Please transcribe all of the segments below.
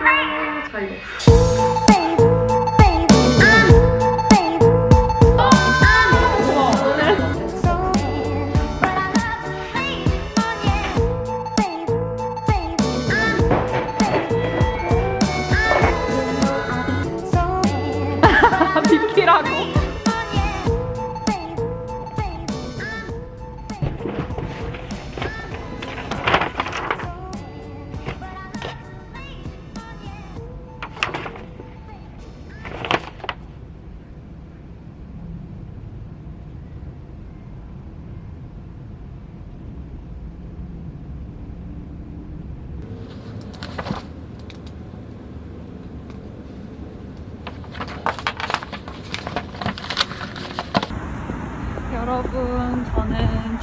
자 이거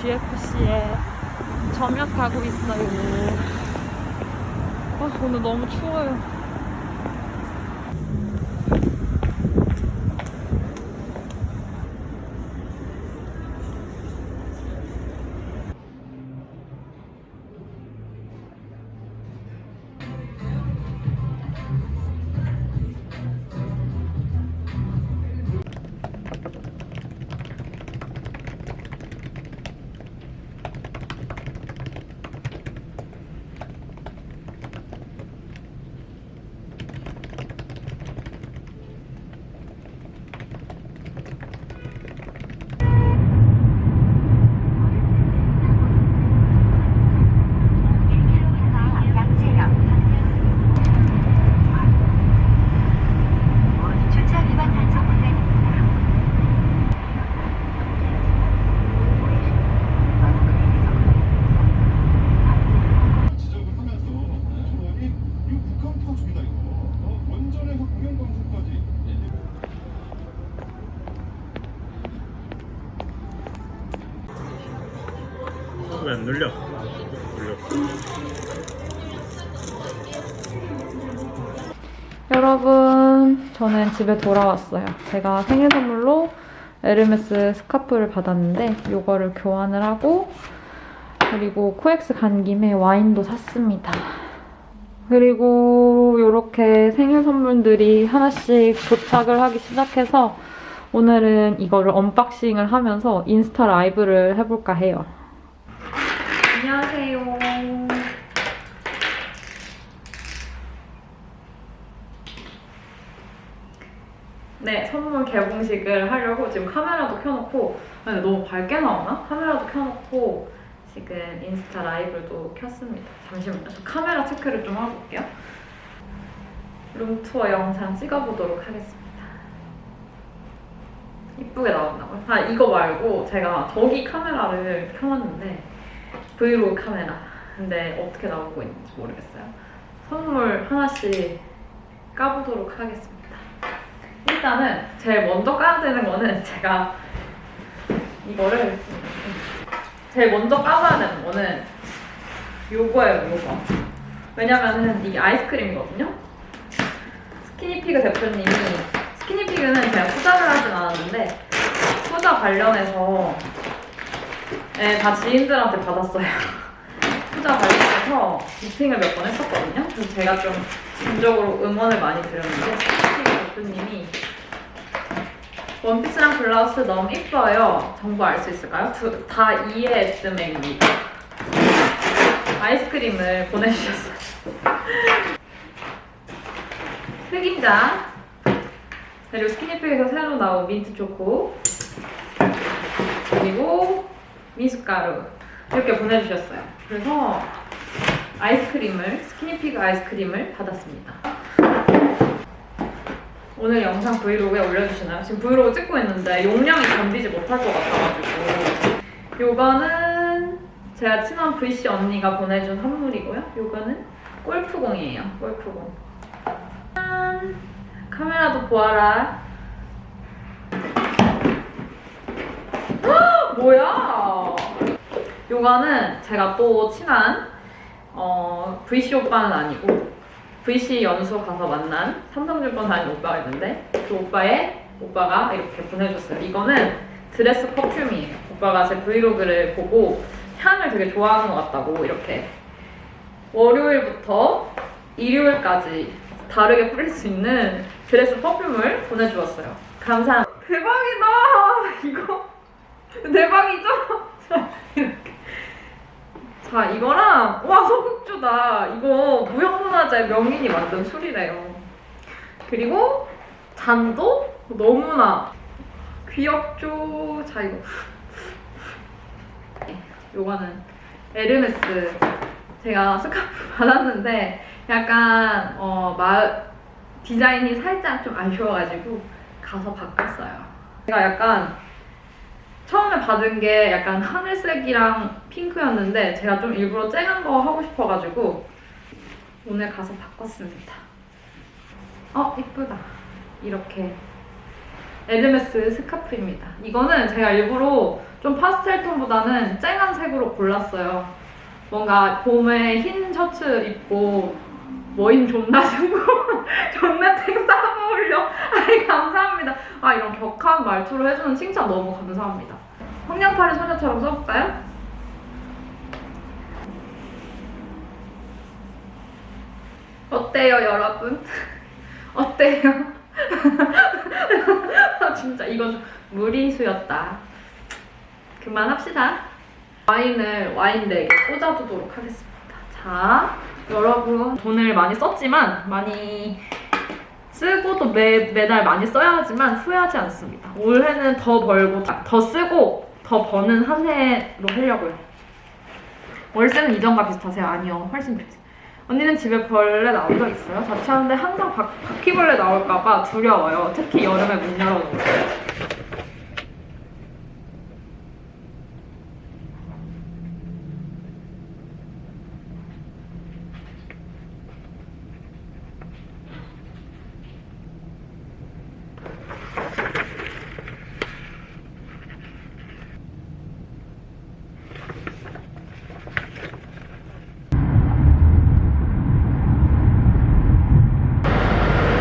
GFC에 점역하고 있어요. 아, 오늘 너무 추워요 여러분 저는 집에 돌아왔어요. 제가 생일 선물로 에르메스 스카프를 받았는데 이거를 교환을 하고 그리고 코엑스 간 김에 와인도 샀습니다. 그리고 이렇게 생일 선물들이 하나씩 도착을 하기 시작해서 오늘은 이거를 unboxing을 하면서 인스타 라이브를 해볼까 해요 네, 선물 개봉식을 하려고 지금 카메라도 켜놓고 아니, 너무 밝게 나오나? 카메라도 켜놓고 지금 인스타 라이브도 켰습니다. 잠시만요. 저 카메라 체크를 좀 올게요. 룸투어 영상 찍어보도록 하겠습니다. 이쁘게 나온다고요? 아, 이거 말고 제가 저기 카메라를 켜놨는데 브이로그 카메라. 근데 어떻게 나오고 있는지 모르겠어요. 선물 하나씩 까보도록 하겠습니다. 일단은 제일 먼저 까야 되는 거는 제가 이거를 제일 먼저 까봐야 되는 거는 요거예요, 요거. 왜냐면은 이게 아이스크림이거든요? 스키니피그 대표님이 스키니피그는 제가 투자를 하진 않았는데 투자 관련해서 네, 다 지인들한테 받았어요. 투자 관련해서 미팅을 몇 번 했었거든요. 그래서 제가 좀 진적으로 응원을 많이 드렸는데 스키니피그 대표님이 원피스랑 블라우스 너무 이뻐요. 정보 알 수 있을까요? 두, 다 ESM입니다. 아이스크림을 보내주셨어요. 흑임자 그리고 스키니팩에서 새로 나온 민트 초코 그리고 미숫가루 이렇게 보내주셨어요. 그래서 아이스크림을 스키니피그 아이스크림을 받았습니다. 오늘 영상 브이로그에 올려주시나요? 지금 브이로그 찍고 있는데 용량이 견디지 못할 것 같아가지고 요거는 제가 친한 VC 언니가 보내준 선물이고요. 요거는 골프공이에요. 골프공. 짠! 카메라도 보아라. 헉, 뭐야? 요거는 제가 또 친한 어, VC 오빠는 아니고 VC 연수 가서 만난 삼성증권 다니는 오빠가 있는데 그 오빠의 오빠가 이렇게 보내줬어요. 이거는 dress perfume이에요. 오빠가 제 브이로그를 보고 향을 되게 좋아하는 것 같다고 이렇게 월요일부터 일요일까지 다르게 뿌릴 수 있는 dress perfume을 보내주었어요. 감사합니다. 대박이다! 이거 대박이죠? 자 이거랑 와 소극주다. 이거 무형문화재 명인이 만든 술이래요. 그리고 잔도 너무나 귀엽죠. 자 이거 네, 요거는 에르메스 제가 스카프 받았는데 약간 어, 마, 디자인이 살짝 좀 아쉬워가지고 가서 바꿨어요. 제가 약간 처음에 받은 게 약간 하늘색이랑 핑크였는데 제가 좀 일부러 쨍한 거 하고 싶어가지고 오늘 가서 바꿨습니다. 어 이쁘다. 이렇게 에르메스 스카프입니다. 이거는 제가 일부러 좀 파스텔 톤보다는 쨍한 색으로 골랐어요. 뭔가 봄에 흰 셔츠 입고 머인 존나 쓰고 존나 탱싸 어울려. 아이 감사합니다. 아 이런 격한 말투로 해주는 칭찬 너무 감사합니다. 황량파리 소녀처럼 써볼까요? 어때요 여러분? 어때요? 아, 진짜 이건 무리수였다. 그만합시다. 와인을 와인덱에 꽂아두도록 하겠습니다. 자, 여러분 돈을 많이 썼지만 많이 쓰고 또 매, 매달 많이 써야 하지만 후회하지 않습니다. 올해는 더 벌고 더 쓰고 더 버는 한 해로 하려고요. 월세는 이전과 비슷하세요? 아니요. 훨씬 비슷해요. 언니는 집에 벌레 나온 적 있어요? 자취하는데 항상 바, 바퀴벌레 나올까봐 두려워요. 특히 여름에 문 열어놓고.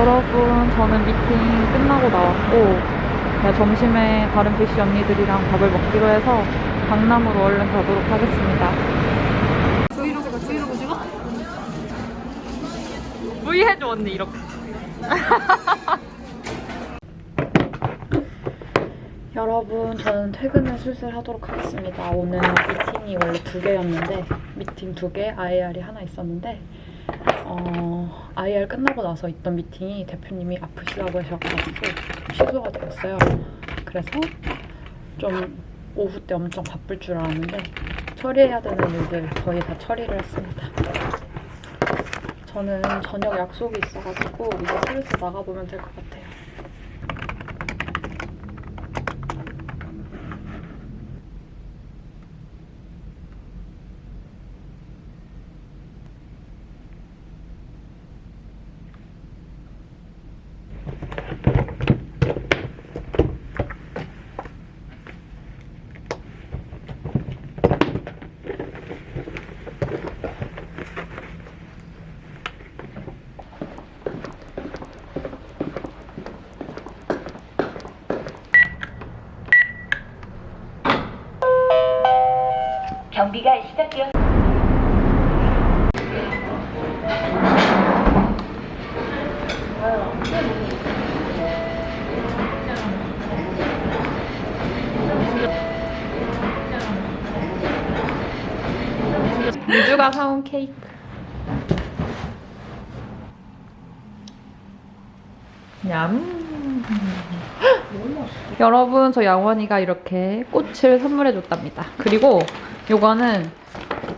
여러분, 저는 미팅 끝나고 나왔고, 네, 점심에 다른 VC 언니들이랑 밥을 먹기로 해서 강남으로 얼른 가도록 하겠습니다. 브이로그가 브이로그 찍어? V 해줘 언니 이렇게. 여러분, 저는 퇴근을 슬슬 하도록 하겠습니다. 오늘 미팅이 원래 두 개였는데 미팅 두 개, IR이 하나 있었는데 어, IR 끝나고 나서 있던 미팅이 대표님이 아프시다고 하셔가지고 취소가 되었어요. 그래서 좀 오후 때 엄청 바쁠 줄 알았는데 처리해야 되는 일들 거의 다 처리를 했습니다. 저는 저녁 약속이 있어가지고 이제 슬슬 나가보면 될 것 같아요. 경비가 시작되었 유주가 사온 케이크. 냠. 여러분, 저 양원이가 이렇게 꽃을 선물해줬답니다. 그리고 요거는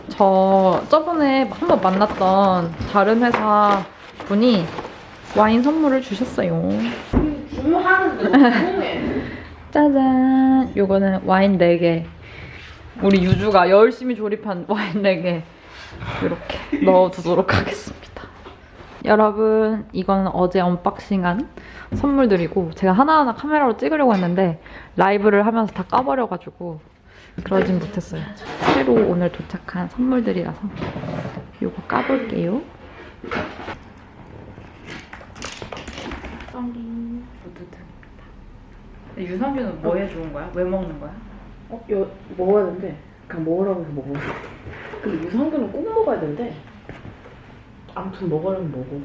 저 저번에 한 번 만났던 다른 회사 분이 와인 선물을 주셨어요. 짜잔. 요거는 와인 4개. 우리 유주가 열심히 조립한 와인 4개 이렇게 넣어두도록 하겠습니다. 여러분, 이거는 어제 언박싱한 선물들이고 제가 하나하나 카메라로 찍으려고 했는데 라이브를 하면서 다 까버려가지고 그러진 못했어요. 새로 오늘 도착한 선물들이라서 이거 까볼게요. 썬리 무드등입니다. 유산균은 뭐에 좋은 거야? 왜 먹는 거야? 어, 여, 먹어야 되는데 그냥 먹으라고 해서 먹어 근데 유산균은 꼭 먹어야 되는데 아무튼 먹으면 먹어.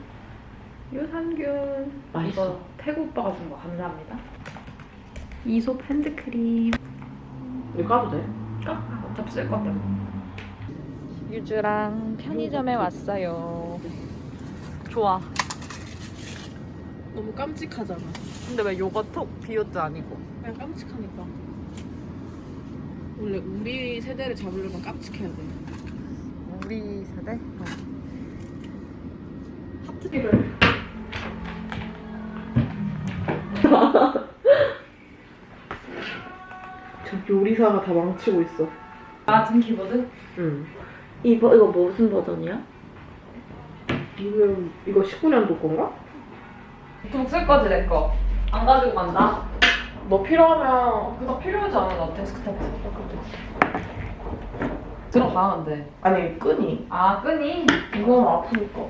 유산균. 맛있어. 이거 태구 오빠가 준 거 감사합니다. 이솝 핸드크림. 이거 까도 돼? 까? 어차피 쓸 건데. 유주랑 편의점에 왔어요. 좋아. 너무 깜찍하잖아. 근데 왜 요거트 비오트 아니고? 그냥 깜찍하니까. 원래 우리 세대를 잡으려면 깜찍해야 돼. 우리 세대? 하트를. 저 요리사가 다 망치고 있어. 같은 키보드? 응. 이거 이거 무슨 버전이야? 이거 이거 19년도 건가? 보통 쓸 거지 내 거. 안 가지고 간다. 너 필요하면 그거 필요하지 않아 나 데스크탑 들어가는데. 아니 끈이 아 끈이? 이건 아프니까.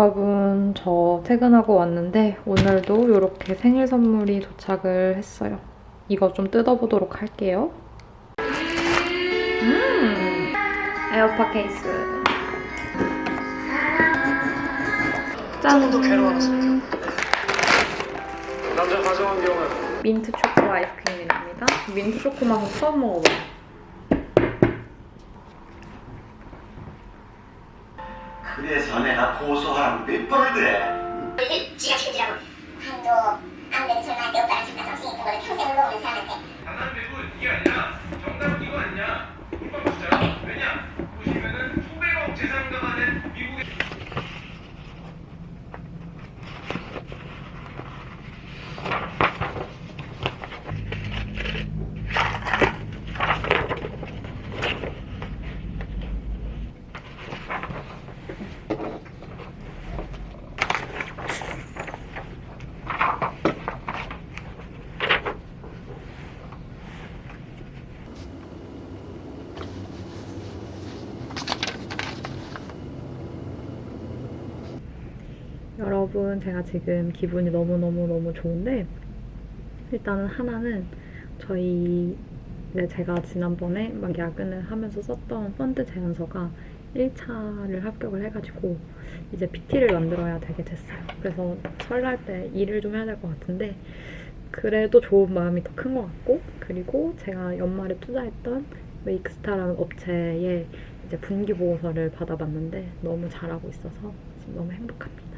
여러분 저 퇴근하고 왔는데 오늘도 이렇게 생일 선물이 도착을 했어요. 이거 좀 뜯어보도록 할게요. 음 에어팟 케이스. 짠. 조금 더 괴로워하셨으면 남자 가져온 경우는 민트 초코 아이스크림입니다. 민트 초코 맛은 처음 먹어봐요. 그래서 내가 고소한 몇 번을 그래 지가 책임지라고. 한도 안 되는 소리 할때 오빠랑 잠깐 정신이 있던 거를 평생 울어오는 사람한테. 장난 배구 이게 아니라 정답은 이거 아니냐? 불법 진짜요? 왜냐? 보시면은 수백억 재산가 가는 미국의 여러분 제가 지금 기분이 너무너무너무 좋은데 일단은 하나는 저희 네, 제가 지난번에 막 야근을 하면서 썼던 펀드 제안서가 1차를 합격을 해가지고 이제 PT를 만들어야 되게 됐어요. 그래서 설날 때 일을 좀 해야 될 것 같은데 그래도 좋은 마음이 더 큰 것 같고 그리고 제가 연말에 투자했던 웨이크스타라는 업체에 이제 분기 보고서를 받아봤는데 너무 잘하고 있어서 지금 너무 행복합니다.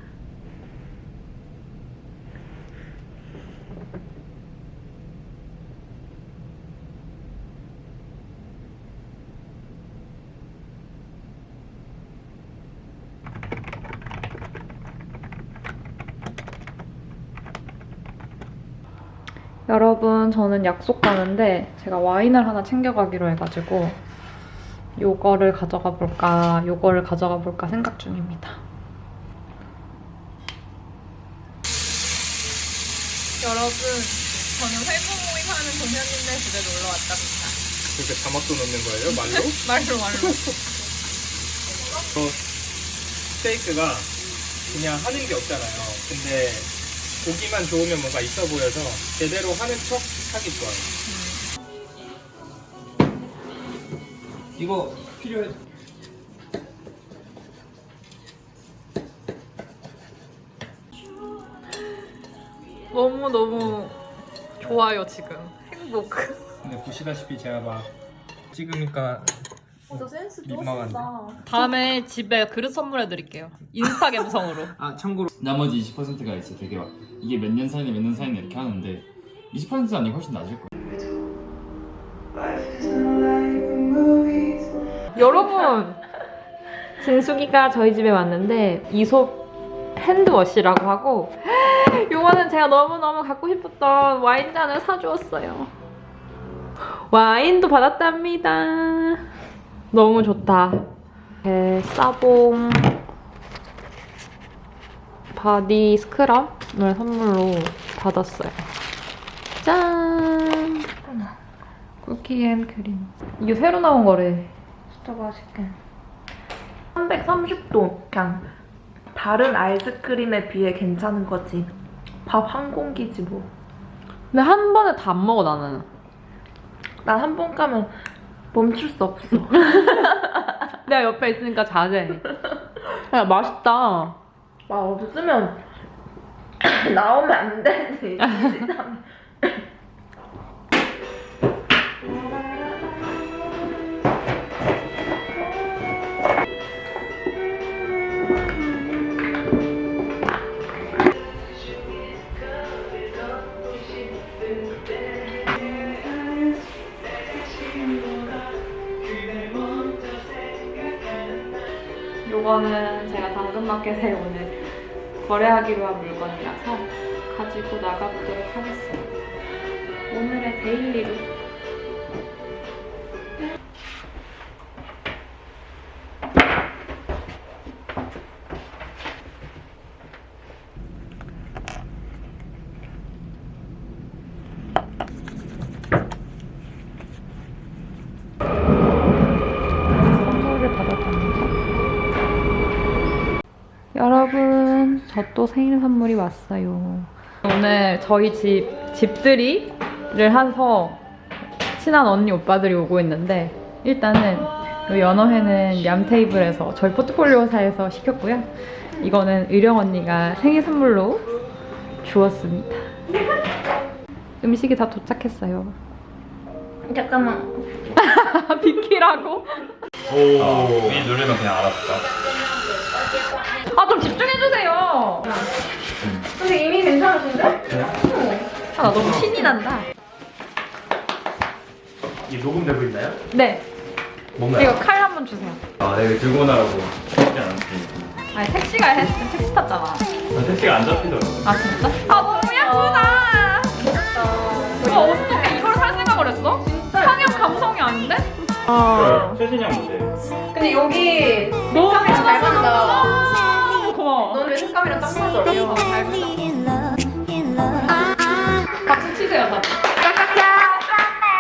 여러분 저는 약속 가는데 제가 와인을 하나 챙겨가기로 해가지고 요거를 가져가 볼까 요거를 가져가 볼까 생각 중입니다. 여러분 저는 회고 모임 하는 동현님네 집에 놀러 왔답니다. 그렇게 자막도 넣는 거예요? 말로? 말로 말로. 스테이크가 그냥 하는 게 없잖아요. 근데 고기만 좋으면 뭔가 있어 보여서 제대로 하는 척 하기 좋아요. 이거 필요해. 너무 너무 좋아요 지금 행복. 근데 보시다시피 제가 막 찍으니까 저 센스 민망한데. 다음에 집에 그릇 선물해 드릴게요. 인스타 감성으로. 아 참고로 나머지 20%가 있어 되게 막 이게 몇 년 사이네 몇 년 사이네 이렇게 하는데 20% 아니고 훨씬 낮을 거야 여러분 진숙이가 저희 집에 왔는데 이솝 핸드워시라고 하고 요거는 제가 너무너무 갖고 싶었던 와인잔을 사주었어요 와인도 받았답니다. 너무 좋다. 네, 사봉 body scrub 을 선물로 받았어요. 짠! cookie and cream. 이게 새로 나온 거래. 진짜 맛있게. 330도. 그냥 다른 아이스크림에 비해 괜찮은 거지. 밥 한 공기지 뭐. 근데 한 번에 다 안 먹어, 나는. 난 한번 가면 멈출 수 없어. 내가 옆에 있으니까 자제. 야, 맛있다. 아 없으면 나오면 안 되지. 요거는 제가 당근마켓에 오늘 거래하기로 한 물건이라서 가지고 나가보도록 하겠습니다. 오늘의 데일리룩. 또 생일 선물이 왔어요. 오늘 저희 집 집들이를 해서 친한 언니 오빠들이 오고 있는데 일단은 이 연어회는 얌 테이블에서 저희 포트폴리오사에서 시켰고요. 이거는 의령 언니가 생일 선물로 주었습니다. 음식이 다 도착했어요. 잠깐만. 비키라고? 오. 이 누르면 그냥 알았다. 아, 좀 집중 해주세요. 근데 이미 괜찮으신데? 아, 나 너무 신이 난다. 이 녹음되고 있나요? 네, 뭔가요? 이거 칼 한 번 주세요. 아, 내가 들고 나라고. 쉽지 않지. 아니, 택시가 했, 택시 탔잖아. 난 택시가 안 잡히더라고. 아, 진짜? 아, 너무 예쁘다. 와, 어떻게 이걸 살 생각을 했어? 진짜. 상형 감성이 아닌데? 아. 최신형 모델. 근데 여기 너무 맞다. 색감이랑 딱 맞아? 박수 치세요, 다들.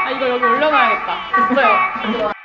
아, 이거 여기 올려놔야겠다. 됐어요.